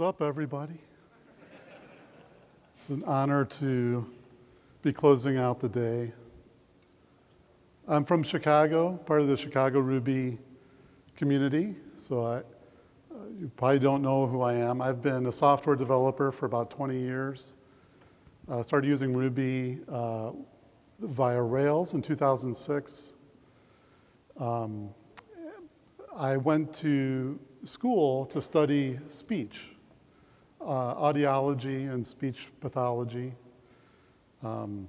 Up, everybody? It's an honor to be closing out the day. I'm from Chicago, part of the Chicago Ruby community, so I, you probably don't know who I am. I've been a software developer for about 20 years. Uh, started using Ruby uh, via Rails in 2006. Um, I went to school to study speech, uh, audiology and speech pathology. Um,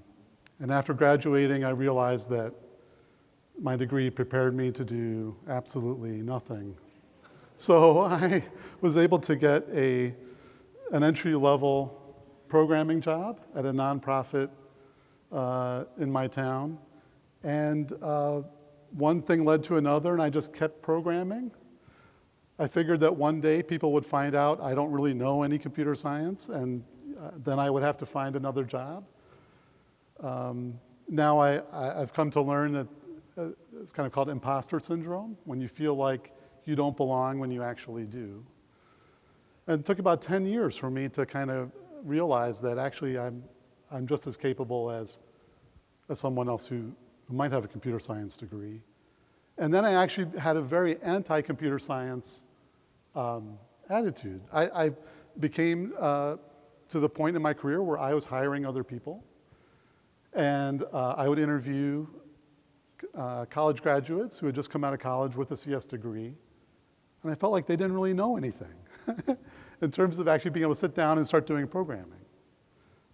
and after graduating, I realized that my degree prepared me to do absolutely nothing. So I was able to get a, an entry-level programming job at a nonprofit uh, in my town. And uh, one thing led to another, and I just kept programming. I figured that one day people would find out I don't really know any computer science, and uh, then I would have to find another job. Um, now I, have come to learn that uh, it's kind of called imposter syndrome, when you feel like you don't belong when you actually do. And it took about 10 years for me to kind of realize that actually I'm, I'm just as capable as, as someone else who, who might have a computer science degree. And then I actually had a very anti-computer science um, attitude. I, I became uh, to the point in my career where I was hiring other people. And uh, I would interview uh, college graduates who had just come out of college with a CS degree. And I felt like they didn't really know anything in terms of actually being able to sit down and start doing programming.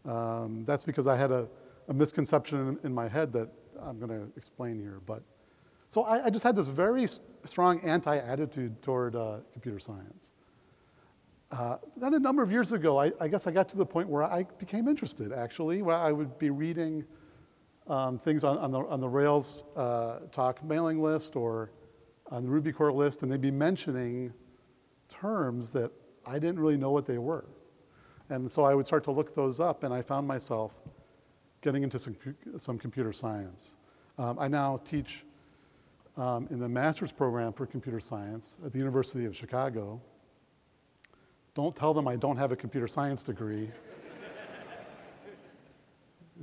Um, that's because I had a, a misconception in, in, my head that I'm going to explain here. But so I, I just had this very strong anti-attitude toward uh, computer science. Uh, then a number of years ago, I, I, guess I got to the point where I became interested, actually, where I would be reading um, things on, on, the, on the Rails uh, talk mailing list or on the Ruby core list, and they'd be mentioning terms that I didn't really know what they were. And so I would start to look those up, and I found myself getting into some, some computer science. Um, I now teach um, in the master's program for computer science at the University of Chicago. Don't tell them I don't have a computer science degree.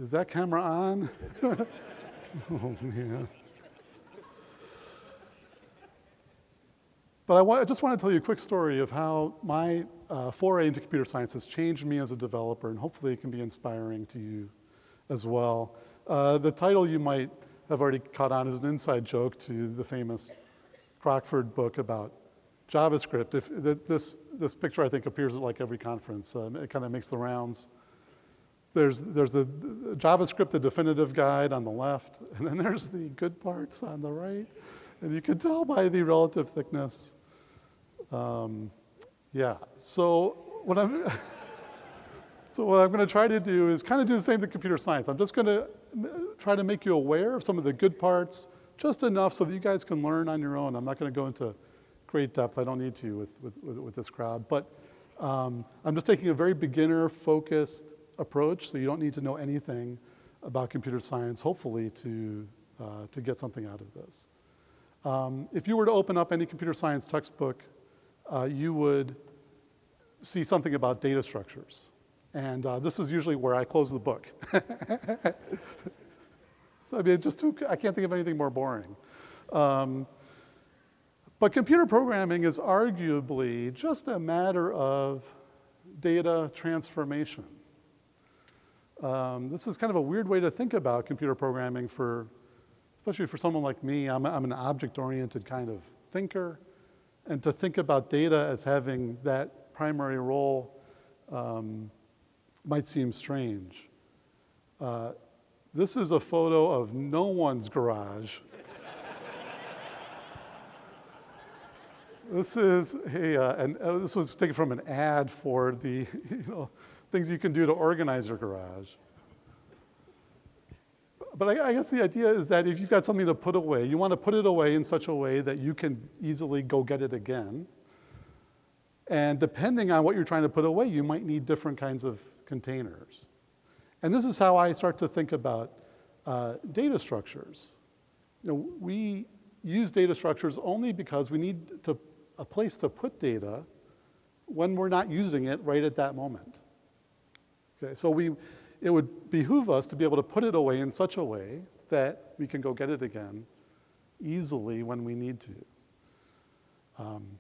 Is that camera on? oh, man. But I, I, just want to tell you a quick story of how my uh, foray into computer science has changed me as a developer, and hopefully it can be inspiring to you as well. Uh, the title you might have already caught on as an inside joke to the famous Crockford book about JavaScript. If this, this picture, I think, appears at like every conference. Um, it kind of makes the rounds. There's, there's the, the, JavaScript, the definitive guide on the left, and then there's the good parts on the right. And you can tell by the relative thickness. Um, yeah, so what I'm, so what I'm gonna try to do is kind of do the same thing computer science. I'm just gonna try to make you aware of some of the good parts, just enough so that you guys can learn on your own. I'm not going to go into great depth. I don't need to with, with, with, this crowd. But um, I'm just taking a very beginner-focused approach, so you don't need to know anything about computer science, hopefully, to, uh, to get something out of this. Um, if you were to open up any computer science textbook, uh, you would see something about data structures. And uh, this is usually where I close the book. so I mean, just too, I can't think of anything more boring. Um, but computer programming is arguably just a matter of data transformation. Um, this is kind of a weird way to think about computer programming for, especially for someone like me. I'm, I'm an object-oriented kind of thinker. And to think about data as having that primary role um, might seem strange. Uh, this is a photo of no one's garage. this is a, uh, and uh, this was taken from an ad for the you know, things you can do to organize your garage. But I, I guess the idea is that if you've got something to put away, you want to put it away in such a way that you can easily go get it again. And depending on what you're trying to put away, you might need different kinds of containers. And this is how I start to think about uh, data structures. You know, we use data structures only because we need to, a place to put data when we're not using it right at that moment. Okay, so we, it would behoove us to be able to put it away in such a way that we can go get it again easily when we need to. Um,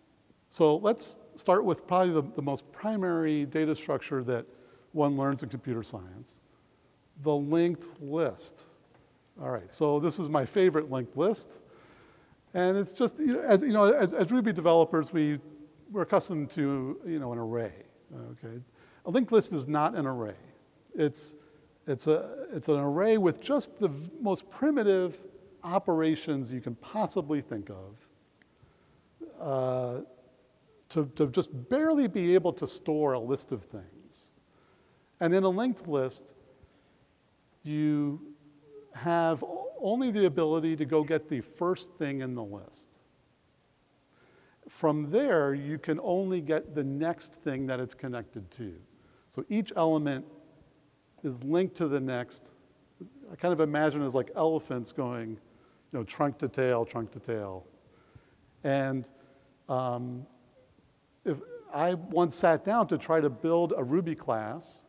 so let's start with probably the, the most primary data structure that one learns in computer science, the linked list. All right, so this is my favorite linked list. And it's just, you know, as, you know, as, as Ruby developers, we, we're accustomed to, you know, an array, okay? A linked list is not an array. It's, it's, a, it's an array with just the most primitive operations you can possibly think of uh, to, to just barely be able to store a list of things. And in a linked list, you have only the ability to go get the first thing in the list. From there, you can only get the next thing that it's connected to. So each element is linked to the next. I kind of imagine as like elephants going, you know, trunk to tail, trunk to tail. And um, if I once sat down to try to build a Ruby class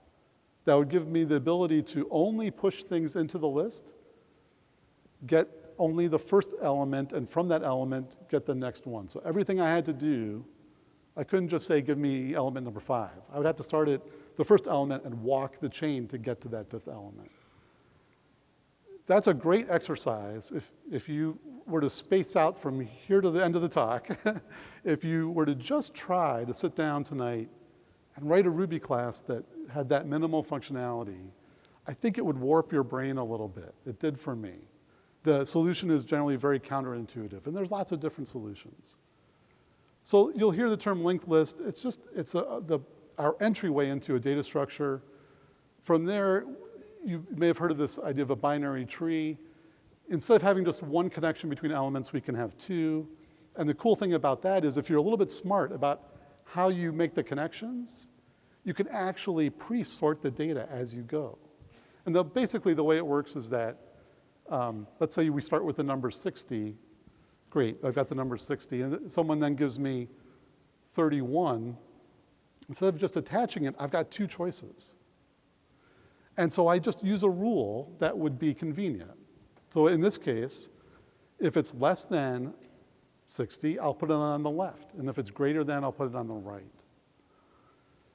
that would give me the ability to only push things into the list get only the first element, and from that element, get the next one. So everything I had to do, I couldn't just say, give me element number five. I would have to start at the first element and walk the chain to get to that fifth element. That's a great exercise if, if you were to space out from here to the end of the talk, if you were to just try to sit down tonight and write a Ruby class that had that minimal functionality, I think it would warp your brain a little bit. It did for me the solution is generally very counterintuitive, and there's lots of different solutions. So you'll hear the term linked list. It's just, it's a, the, our entryway into a data structure. From there, you may have heard of this idea of a binary tree. Instead of having just one connection between elements, we can have two. And the cool thing about that is if you're a little bit smart about how you make the connections, you can actually pre-sort the data as you go. And the, basically the way it works is that um, let's say we start with the number 60. Great, I've got the number 60. And someone then gives me 31. Instead of just attaching it, I've got two choices. And so I just use a rule that would be convenient. So in this case, if it's less than 60, I'll put it on the left. And if it's greater than, I'll put it on the right.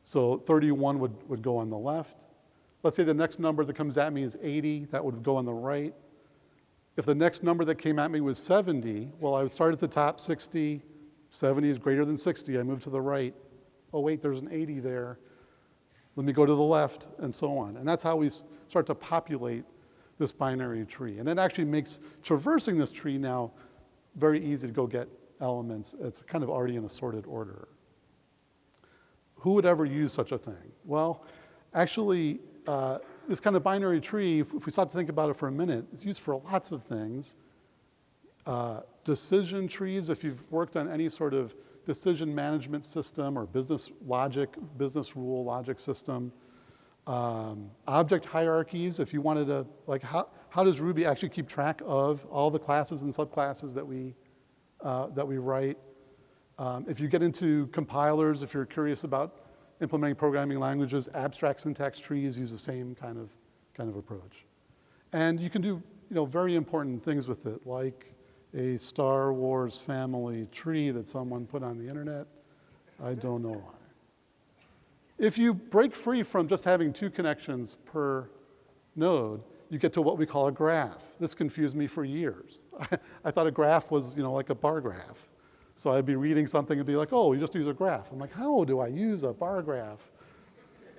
So 31 would, would go on the left. Let's say the next number that comes at me is 80, that would go on the right. If the next number that came at me was 70, well, I would start at the top 60, 70 is greater than 60, I move to the right. Oh, wait, there's an 80 there. Let me go to the left, and so on. And that's how we start to populate this binary tree. And it actually makes traversing this tree now very easy to go get elements. It's kind of already in a sorted order. Who would ever use such a thing? Well, actually, uh, this kind of binary tree, if, we stop to think about it for a minute, is used for lots of things. Uh, decision trees, if you've worked on any sort of decision management system or business logic, business rule logic system. Um, object hierarchies, if you wanted to, like how, how does Ruby actually keep track of all the classes and subclasses that we, uh, that we write? Um, if you get into compilers, if you're curious about implementing programming languages, abstract syntax trees use the same kind of, kind of approach. And you can do you know, very important things with it, like a Star Wars family tree that someone put on the internet. I don't know why. If you break free from just having two connections per node, you get to what we call a graph. This confused me for years. I thought a graph was you know, like a bar graph. So I'd be reading something and be like, oh, you just use a graph. I'm like, how do I use a bar graph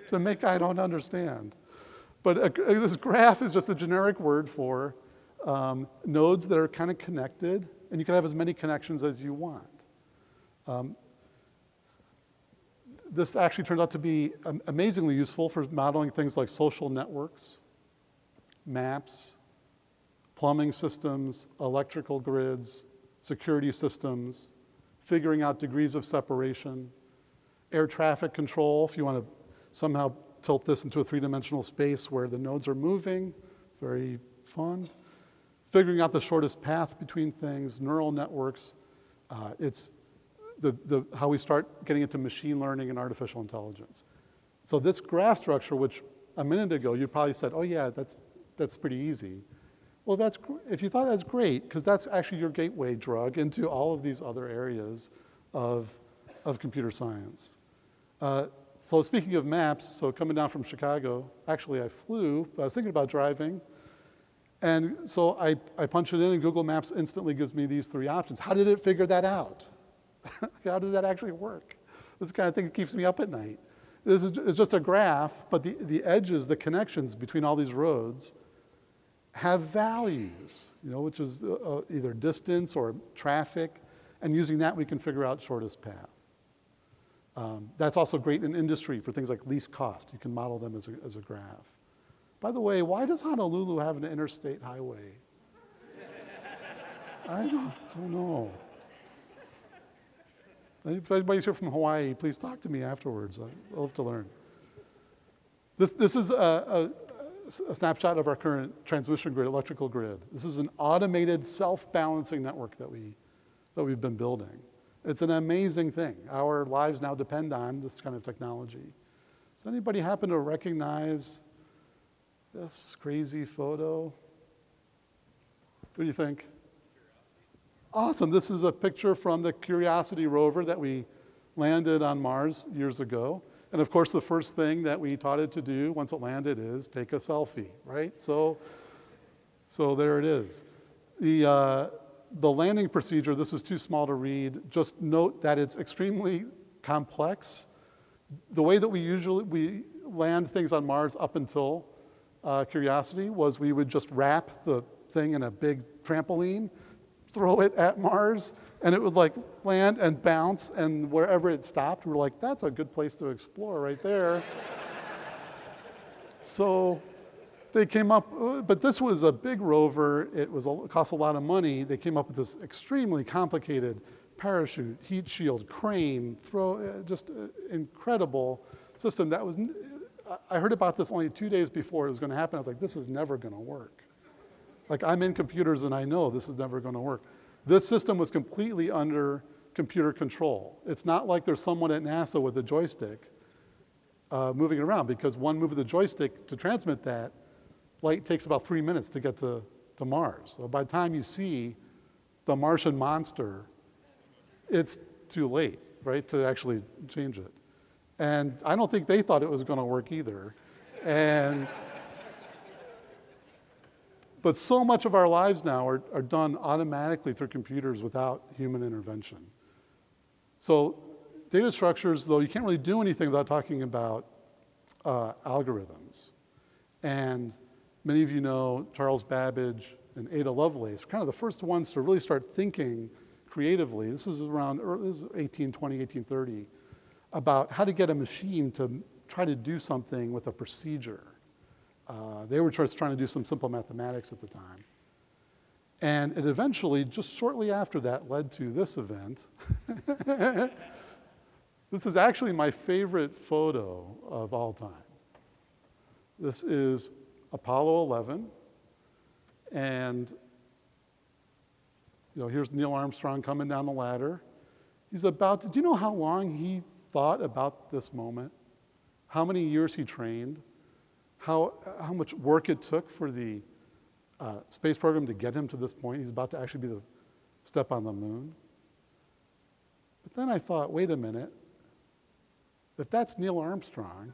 to make I don't understand? But a, this graph is just a generic word for um, nodes that are kind of connected, and you can have as many connections as you want. Um, this actually turns out to be amazingly useful for modeling things like social networks, maps, plumbing systems, electrical grids, security systems, figuring out degrees of separation, air traffic control, if you want to somehow tilt this into a three-dimensional space where the nodes are moving, very fun. Figuring out the shortest path between things, neural networks. Uh, it's the, the, how we start getting into machine learning and artificial intelligence. So this graph structure, which a minute ago you probably said, oh yeah, that's, that's pretty easy. Well, that's, if you thought that's great, because that's actually your gateway drug into all of these other areas of, of computer science. Uh, so speaking of maps, so coming down from Chicago, actually I flew, but I was thinking about driving. And so I, I punch it in and Google Maps instantly gives me these three options. How did it figure that out? How does that actually work? This kind of thing keeps me up at night. This is it's just a graph, but the, the edges, the connections between all these roads have values, you know, which is uh, uh either distance or traffic, and using that we can figure out shortest path. Um, that's also great in industry for things like least cost. You can model them as a, as a graph. By the way, why does Honolulu have an interstate highway? I don't, don't know. If anybody's here from Hawaii, please talk to me afterwards. I'd love to learn. This, this is a, a, a, snapshot of our current transmission grid, electrical grid. This is an automated self-balancing network that, we, that we've been building. It's an amazing thing. Our lives now depend on this kind of technology. Does anybody happen to recognize this crazy photo? What do you think? Awesome. This is a picture from the Curiosity rover that we landed on Mars years ago. And of course, the first thing that we taught it to do once it landed is take a selfie, right? So, so there it is. The, uh, the landing procedure, this is too small to read. Just note that it's extremely complex. The way that we usually we land things on Mars up until uh, Curiosity was we would just wrap the thing in a big trampoline throw it at Mars, and it would like land and bounce, and wherever it stopped, we are like, that's a good place to explore right there. so they came up, uh, but this was a big rover. It was it cost a lot of money. They came up with this extremely complicated parachute, heat shield, crane, throw, uh, just uh, incredible system. That was, I heard about this only two days before it was going to happen. I was like, this is never going to work. Like I'm in computers and I know this is never gonna work. This system was completely under computer control. It's not like there's someone at NASA with a joystick uh, moving it around because one move of the joystick to transmit that light takes about three minutes to get to, to Mars. So by the time you see the Martian monster, it's too late, right, to actually change it. And I don't think they thought it was gonna work either. And but so much of our lives now are, are done automatically through computers without human intervention. So data structures, though, you can't really do anything without talking about uh, algorithms. And many of you know Charles Babbage and Ada Lovelace, kind of the first ones to really start thinking creatively. This is around this is 1820, 1830, about how to get a machine to try to do something with a procedure. Uh, they were just trying to do some simple mathematics at the time. And it eventually, just shortly after that, led to this event. this is actually my favorite photo of all time. This is Apollo 11. And you know, here's Neil Armstrong coming down the ladder. He's about to, do you know how long he thought about this moment? How many years he trained? how, how much work it took for the uh, space program to get him to this point. He's about to actually be the step on the moon. But then I thought, wait a minute. If that's Neil Armstrong,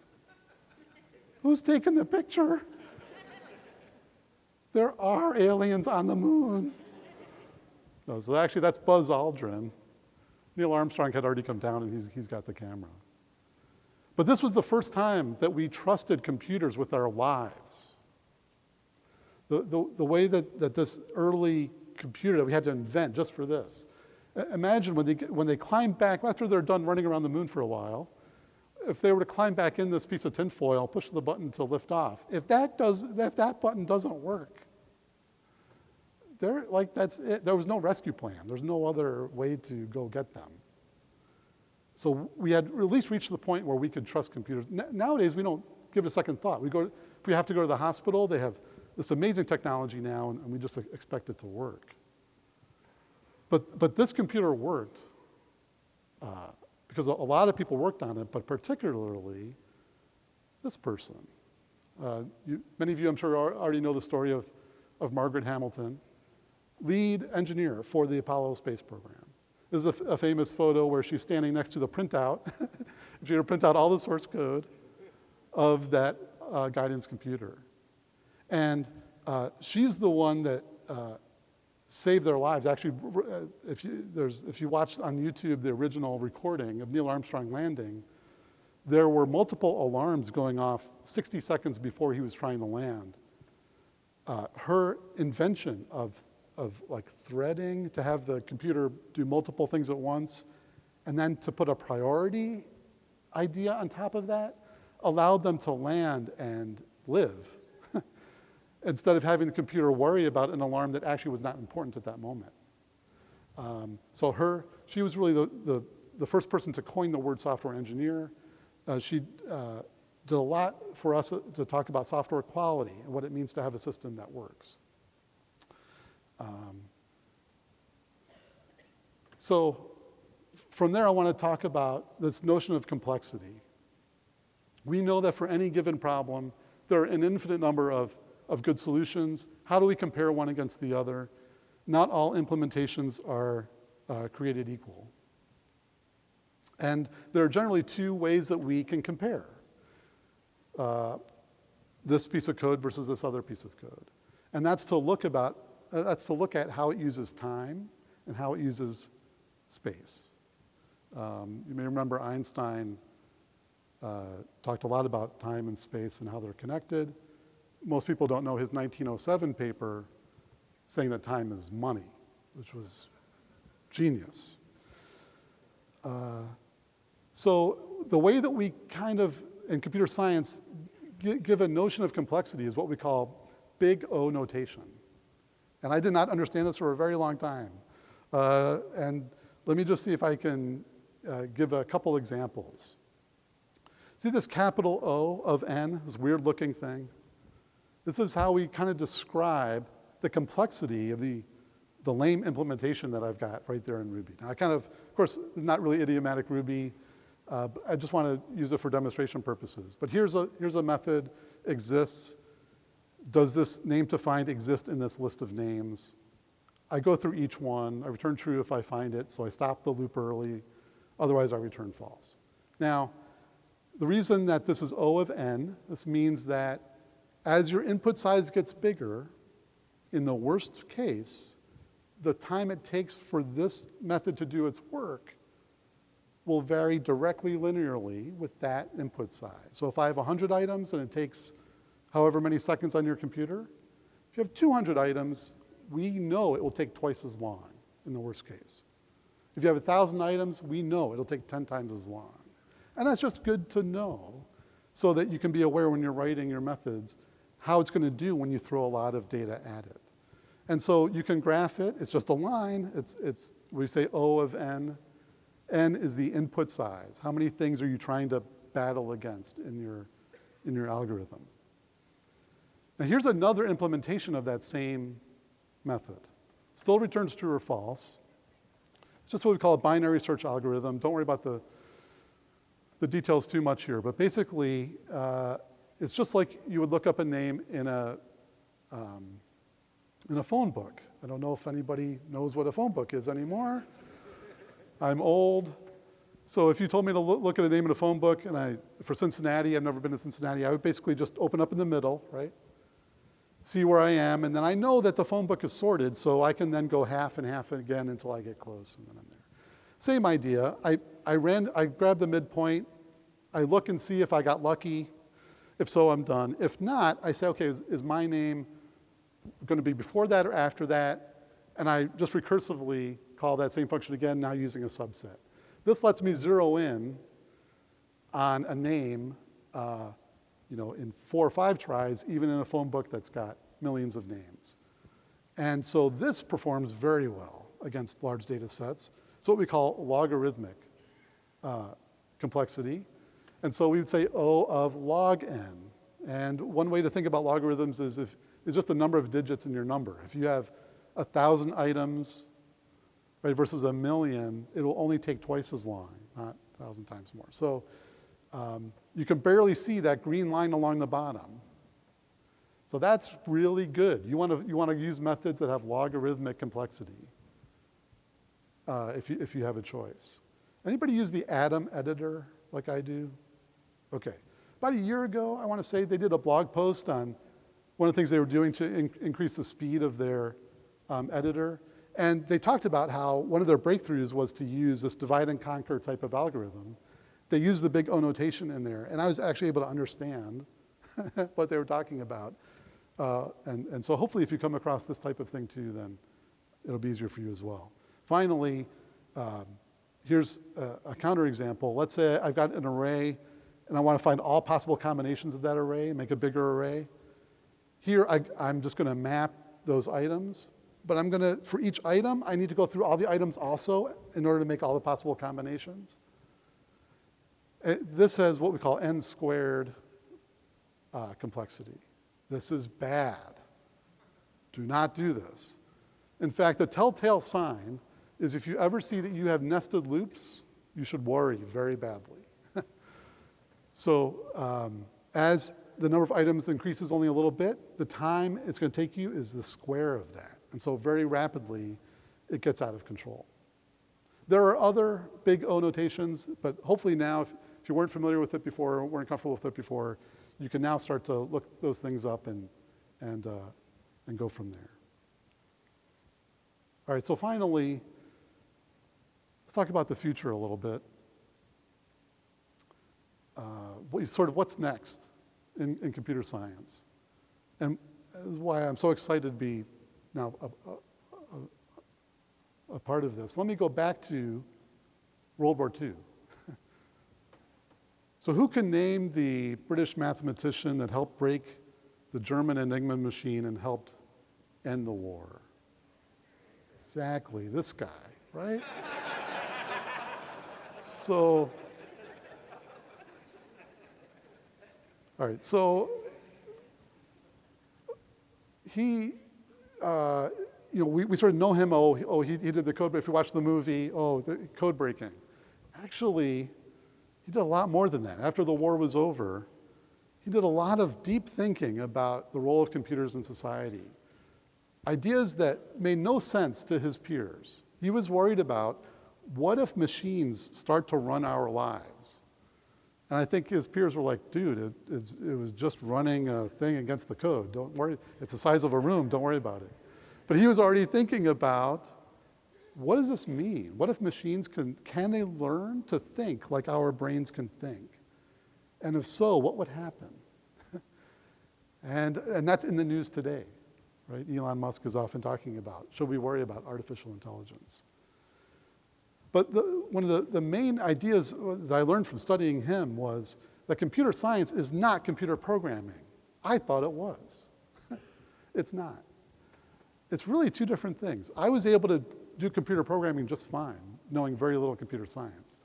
who's taking the picture? There are aliens on the moon. No, so actually that's Buzz Aldrin. Neil Armstrong had already come down and he's, he's got the camera. But this was the first time that we trusted computers with our lives. The, the, the way that, that this early computer that we had to invent just for this. Imagine when they, when they climb back, after they're done running around the moon for a while, if they were to climb back in this piece of tinfoil, push the button to lift off. If that, does, if that button doesn't work, there, like that's it. there was no rescue plan. There's no other way to go get them. So we had at least reached the point where we could trust computers. N nowadays, we don't give it a second thought. We go, if we have to go to the hospital, they have this amazing technology now, and, and we just expect it to work. But, but this computer worked. uh, because a, a lot of people worked on it, but particularly this person. Uh, you, many of you, I'm sure, already know the story of, of Margaret Hamilton, lead engineer for the Apollo space program. This is a, a famous photo where she's standing next to the printout. if you were to print out all the source code of that uh, guidance computer. And uh, she's the one that uh, saved their lives. Actually, uh, if you, there's, if you watch on YouTube the original recording of Neil Armstrong landing, there were multiple alarms going off 60 seconds before he was trying to land. Uh, her invention of, of like threading to have the computer do multiple things at once, and then to put a priority idea on top of that, allowed them to land and live instead of having the computer worry about an alarm that actually was not important at that moment. Um, so her, she was really the, the, the, first person to coin the word software engineer. Uh, she uh, did a lot for us to talk about software quality and what it means to have a system that works. Um, so from there, I want to talk about this notion of complexity. We know that for any given problem, there are an infinite number of, of good solutions. How do we compare one against the other? Not all implementations are uh, created equal. And there are generally two ways that we can compare uh, this piece of code versus this other piece of code. And that's to look about, uh, that's to look at how it uses time and how it uses space. Um, you may remember Einstein uh, talked a lot about time and space and how they're connected. Most people don't know his 1907 paper saying that time is money, which was genius. Uh, so the way that we kind of, in computer science, give a notion of complexity is what we call big O notation. And I did not understand this for a very long time. Uh, and let me just see if I can uh, give a couple examples. See this capital O of n, this weird looking thing? This is how we kind of describe the complexity of the, the lame implementation that I've got right there in Ruby. Now I kind of, of course, it's not really idiomatic Ruby. Uh, I just want to use it for demonstration purposes. But here's a, here's a method, exists. Does this name to find exist in this list of names? I go through each one. I return true if I find it, so I stop the loop early. Otherwise, I return false. Now, the reason that this is O of n, this means that as your input size gets bigger, in the worst case, the time it takes for this method to do its work will vary directly linearly with that input size. So if I have 100 items and it takes however many seconds on your computer, if you have 200 items, we know it will take twice as long in the worst case. If you have 1,000 items, we know it'll take 10 times as long. And that's just good to know so that you can be aware when you're writing your methods how it's going to do when you throw a lot of data at it. And so you can graph it. It's just a line. It's, it's we say O of n. n is the input size. How many things are you trying to battle against in your, in your algorithm? Now here's another implementation of that same method. Still returns true or false. It's just what we call a binary search algorithm. Don't worry about the the details too much here, but basically, uh, it's just like you would look up a name in a, um, in a phone book. I don't know if anybody knows what a phone book is anymore. I'm old. So if you told me to look at a name in a phone book, and I, for Cincinnati, I've never been to Cincinnati, I would basically just open up in the middle, right? See where I am, and then I know that the phone book is sorted, so I can then go half and half again until I get close, and then I'm there. Same idea. I, I, ran, I grab the midpoint. I look and see if I got lucky. If so, I'm done. If not, I say, okay, is, is my name going to be before that or after that? And I just recursively call that same function again, now using a subset. This lets me zero in on a name uh, you know, in four or five tries, even in a phone book that's got millions of names. And so this performs very well against large data sets. It's what we call logarithmic uh, complexity. And so we would say O of log n. And one way to think about logarithms is if is just the number of digits in your number. If you have a thousand items, right, versus a million, it will only take twice as long, not a thousand times more. So um, you can barely see that green line along the bottom. So that's really good. You want to, you want to use methods that have logarithmic complexity uh, if, you, if you have a choice. Anybody use the Atom editor like I do? Okay. About a year ago, I want to say they did a blog post on one of the things they were doing to in increase the speed of their um, editor. And they talked about how one of their breakthroughs was to use this divide and conquer type of algorithm. They used the big O notation in there, and I was actually able to understand what they were talking about. Uh, and, and so hopefully if you come across this type of thing too, then it'll be easier for you as well. Finally, um, here's a, a counterexample. Let's say I've got an array and I want to find all possible combinations of that array, make a bigger array. Here, I, am just going to map those items, but I'm going to, for each item, I need to go through all the items also in order to make all the possible combinations. Uh, this has what we call n squared uh, complexity. This is bad. Do not do this. In fact, the telltale sign is if you ever see that you have nested loops, you should worry very badly. so um, as the number of items increases only a little bit, the time it's going to take you is the square of that. And so very rapidly, it gets out of control. There are other big O notations, but hopefully now, if, if you weren't familiar with it before, weren't comfortable with it before, you can now start to look those things up and, and, uh, and go from there. All right, so finally, let's talk about the future a little bit. Uh, sort of what's next in, in computer science. And is why I'm so excited to be now a, a, a part of this. Let me go back to World War II. So who can name the British mathematician that helped break the German Enigma machine and helped end the war? Exactly, this guy, right? so, all right, so he, uh, you know, we, we sort of know him, oh, oh he, he did the code, break. if you watch the movie, oh, the code breaking. Actually, he did a lot more than that. After the war was over, he did a lot of deep thinking about the role of computers in society. Ideas that made no sense to his peers. He was worried about what if machines start to run our lives? And I think his peers were like, dude, it, it, was just running a thing against the code. Don't worry, it's the size of a room, don't worry about it. But he was already thinking about what does this mean? What if machines can, can they learn to think like our brains can think? And if so, what would happen? and, and that's in the news today, right? Elon Musk is often talking about, should we worry about artificial intelligence? But the, one of the, the main ideas that I learned from studying him was that computer science is not computer programming. I thought it was. it's not. It's really two different things. I was able to do computer programming just fine, knowing very little computer science.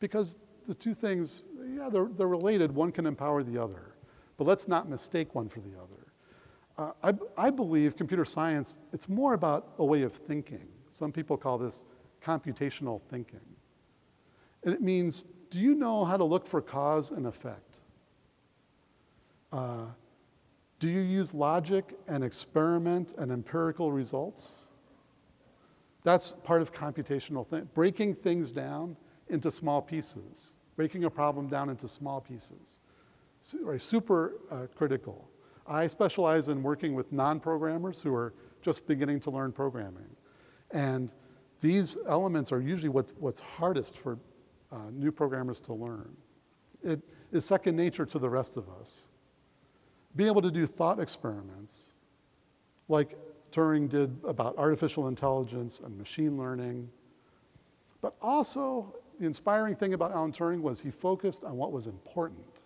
Because the two things, yeah, they're, they're related. One can empower the other. But let's not mistake one for the other. Uh, I, I believe computer science, it's more about a way of thinking. Some people call this computational thinking. And it means, do you know how to look for cause and effect? Uh, do you use logic and experiment and empirical results? That's part of computational thing, breaking things down into small pieces, breaking a problem down into small pieces. Super uh, critical. I specialize in working with non-programmers who are just beginning to learn programming. And these elements are usually what's, what's hardest for uh, new programmers to learn. It is second nature to the rest of us. Being able to do thought experiments, like Turing did about artificial intelligence and machine learning. But also, the inspiring thing about Alan Turing was he focused on what was important.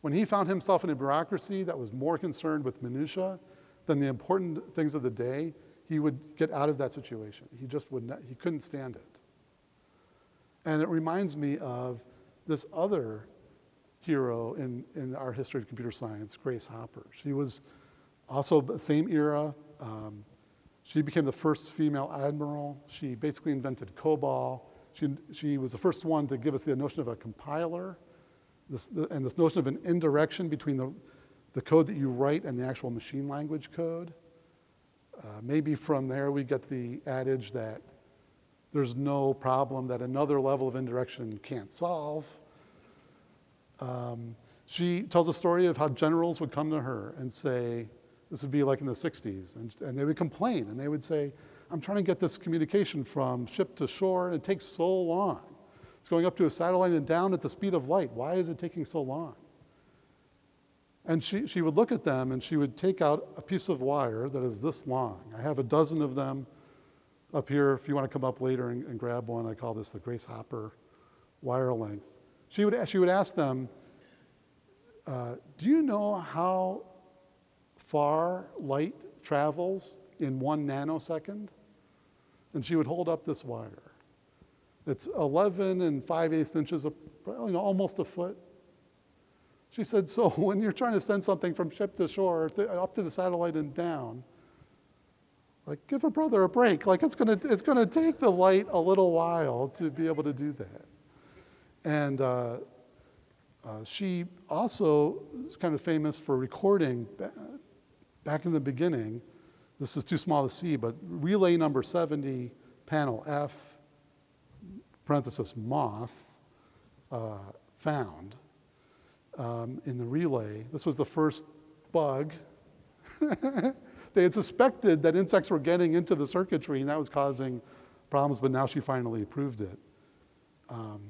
When he found himself in a bureaucracy that was more concerned with minutia than the important things of the day, he would get out of that situation. He just would not, he couldn't stand it. And it reminds me of this other hero in, in our history of computer science, Grace Hopper. She was also the same era, um, She became the first female admiral. She basically invented COBOL. She, she was the first one to give us the notion of a compiler this, the, and this notion of an indirection between the, the code that you write and the actual machine language code. Uh, maybe from there we get the adage that there's no problem that another level of indirection can't solve. Um, she tells a story of how generals would come to her and say, this would be like in the 60s. And, and they would complain and they would say, I'm trying to get this communication from ship to shore and it takes so long. It's going up to a satellite and down at the speed of light. Why is it taking so long? And she, she would look at them and she would take out a piece of wire that is this long. I have a dozen of them up here. If you want to come up later and, and grab one, I call this the Grace Hopper wire length. She would, she would ask them, uh, do you know how far light travels in one nanosecond? And she would hold up this wire. It's 11 and 5 eighths inches, of, you know, almost a foot. She said, so when you're trying to send something from ship to shore, up to the satellite and down, like give a brother a break. Like it's gonna, it's gonna take the light a little while to be able to do that. And uh, uh, she also is kind of famous for recording back in the beginning, this is too small to see, but relay number 70, panel F, parenthesis moth, uh, found um, in the relay. This was the first bug. they had suspected that insects were getting into the circuitry and that was causing problems, but now she finally proved it. Um,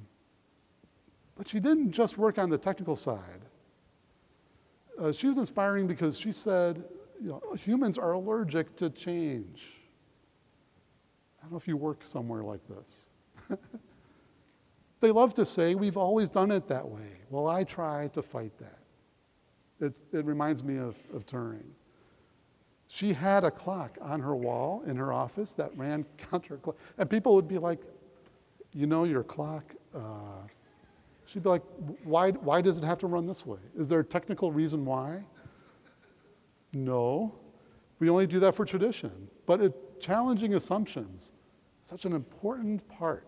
but she didn't just work on the technical side. Uh, she was inspiring because she said you know, humans are allergic to change. I don't know if you work somewhere like this. they love to say, we've always done it that way. Well, I try to fight that. It's, it reminds me of, of Turing. She had a clock on her wall in her office that ran counterclock. And people would be like, you know your clock? Uh, she'd be like, why, why does it have to run this way? Is there a technical reason why? No, we only do that for tradition. But it, challenging assumptions, such an important part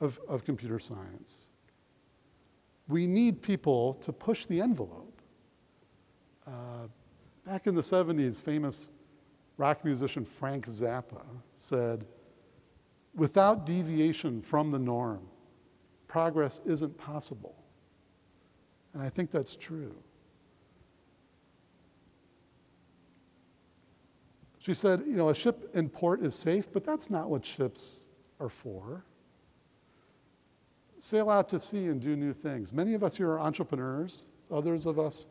of, of computer science. We need people to push the envelope. Uh, back in the 70s, famous rock musician Frank Zappa said, without deviation from the norm, progress isn't possible. And I think that's true. She said, you know, a ship in port is safe, but that's not what ships are for. Sail out to sea and do new things. Many of us here are entrepreneurs, others of us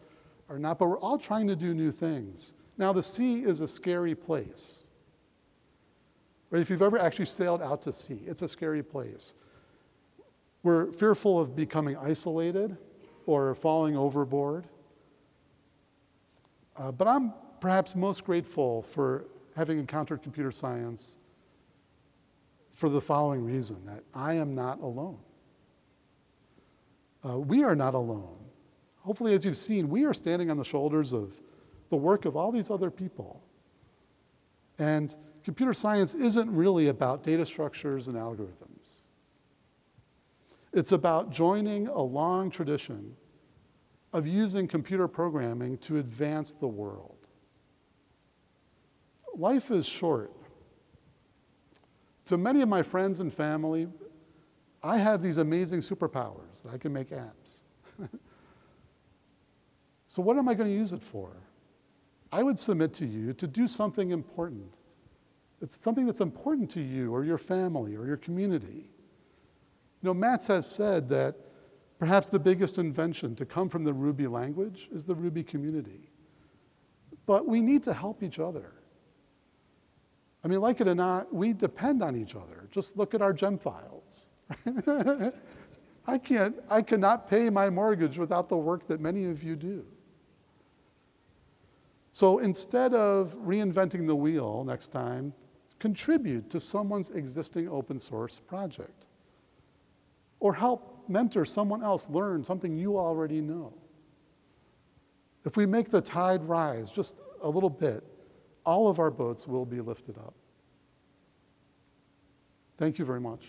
are not, but we're all trying to do new things. Now, the sea is a scary place. Right? If you've ever actually sailed out to sea, it's a scary place. We're fearful of becoming isolated or falling overboard. Uh, but I'm perhaps most grateful for having encountered computer science for the following reason, that I am not alone. Uh, we are not alone. Hopefully, as you've seen, we are standing on the shoulders of the work of all these other people. And computer science isn't really about data structures and algorithms. It's about joining a long tradition of using computer programming to advance the world life is short. To many of my friends and family, I have these amazing superpowers. That I can make apps. so what am I going to use it for? I would submit to you to do something important. It's something that's important to you or your family or your community. You know, Matz has said that perhaps the biggest invention to come from the Ruby language is the Ruby community. But we need to help each other. I mean, like it or not, we depend on each other. Just look at our gem files. I can't, I cannot pay my mortgage without the work that many of you do. So instead of reinventing the wheel next time, contribute to someone's existing open source project. Or help mentor someone else learn something you already know. If we make the tide rise just a little bit, all of our boats will be lifted up. Thank you very much.